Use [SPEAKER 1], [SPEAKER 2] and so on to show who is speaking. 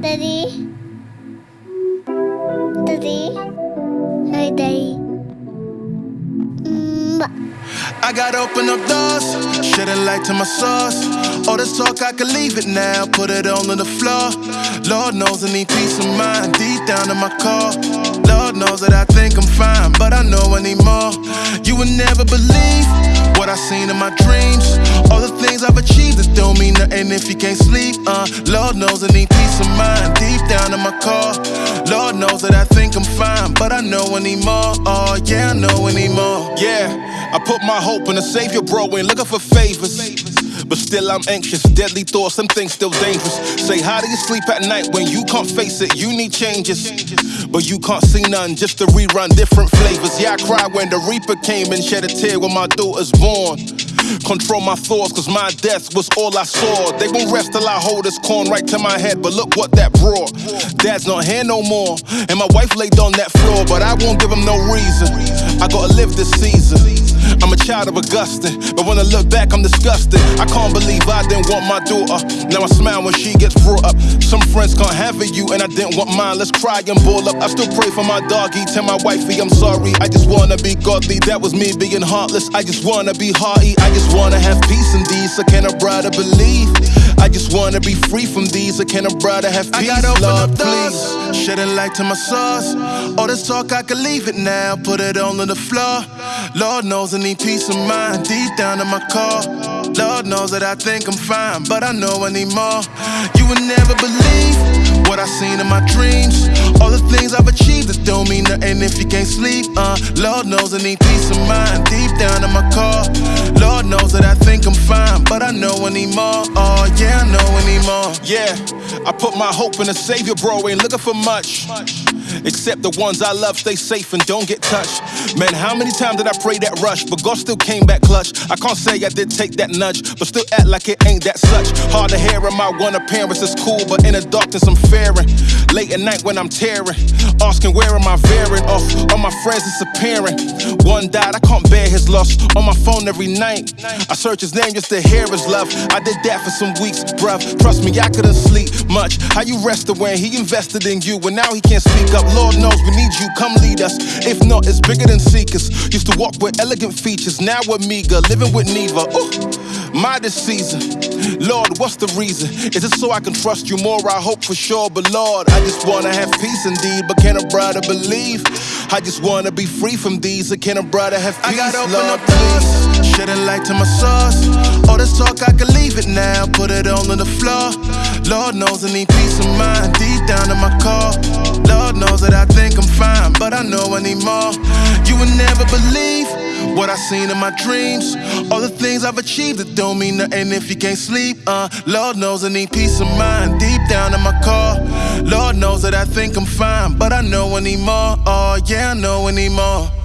[SPEAKER 1] Daddy. Daddy. Hey, Daddy. Mm, I gotta open up doors, shed a light to my source. All this talk, I can leave it now, put it on the floor. Lord knows I need peace of mind, deep down in my core. Lord knows that I think I'm fine, but I know I need more. You would never believe what I seen in my dreams. All the things I've achieved that don't mean nothing if you can't sleep. Uh, Lord knows I need peace of mind deep down in my core. Lord knows that I think I'm fine, but I know I need more. Oh, yeah, I know I need more.
[SPEAKER 2] Yeah, I put my hope in a savior, bro, ain't looking for favors. But still, I'm anxious. Deadly thoughts, some things still dangerous. Say, how do you sleep at night when you can't face it? You need changes. But you can't see none, just to rerun different flavors. Yeah, I cried when the Reaper came and shed a tear when my daughter's born. Control my thoughts, cause my death was all I saw. They won't rest till I hold this corn right to my head, but look what that brought. Dad's not here no more, and my wife laid on that floor, but I won't give him no reason. I gotta live this season. I'm a child of Augustine, but when I look back, I'm disgusted. I can't believe I didn't want my daughter. Now I smile when she gets brought. Friends can't have it, you, and I didn't want mine. Let's cry and ball up. I still pray for my doggy, tell my wifey I'm sorry. I just wanna be godly. That was me being heartless. I just wanna be hearty. I just wanna have peace in these. So can a brother believe? I just wanna be free from these. So can a brother have peace?
[SPEAKER 1] I gotta open
[SPEAKER 2] Lord,
[SPEAKER 1] up doors,
[SPEAKER 2] please.
[SPEAKER 1] shedding light to my source. All this talk, I can leave it now, put it all on the floor. Lord knows I need peace of mind deep down in my core. Lord knows that I think I'm fine, but I know I need more. You would never believe what I seen in my dreams. All the things I've achieved that don't mean nothing if you can't sleep. Uh, Lord knows I need peace of mind deep down in my core. Lord knows that I think I'm fine, but I know I need more. Oh yeah, I know I need more.
[SPEAKER 2] Yeah, I put my hope in a savior, bro. Ain't looking for much. Except the ones I love stay safe and don't get touched. Man, how many times did I pray that rush? But God still came back clutch. I can't say I did take that nudge, but still act like it ain't that such. Hard to hear in my one appearance is cool, but in the darkness I'm fearing. Late at night when I'm tearing, asking where am I veering off? All my friends disappearing. One died, I can't bear his loss. On my phone every night, I search his name just to hear his love. I did that for some weeks, bruv. Trust me, I couldn't sleep much. How you rested when he invested in you, and now he can't speak up. Lord knows we need you, come lead us. If not, it's bigger than seekers. Used to walk with elegant features, now we're meager, living with Neva. Ooh, my season. Lord, what's the reason? Is it so I can trust you more? I hope for sure, but Lord, I just wanna have peace indeed. But can a brother believe? I just wanna be free from these. Or can a brother have peace?
[SPEAKER 1] I gotta open
[SPEAKER 2] Lord,
[SPEAKER 1] up doors, shedding light to my source. All this talk, I can leave it now, put it all on the floor. Lord knows I need peace of mind deep down in my core. Seen in my dreams. All the things I've achieved that don't mean nothing if you can't sleep. Uh, Lord knows I need peace of mind deep down in my core. Lord knows that I think I'm fine, but I know I need more. Oh yeah, I know I need more.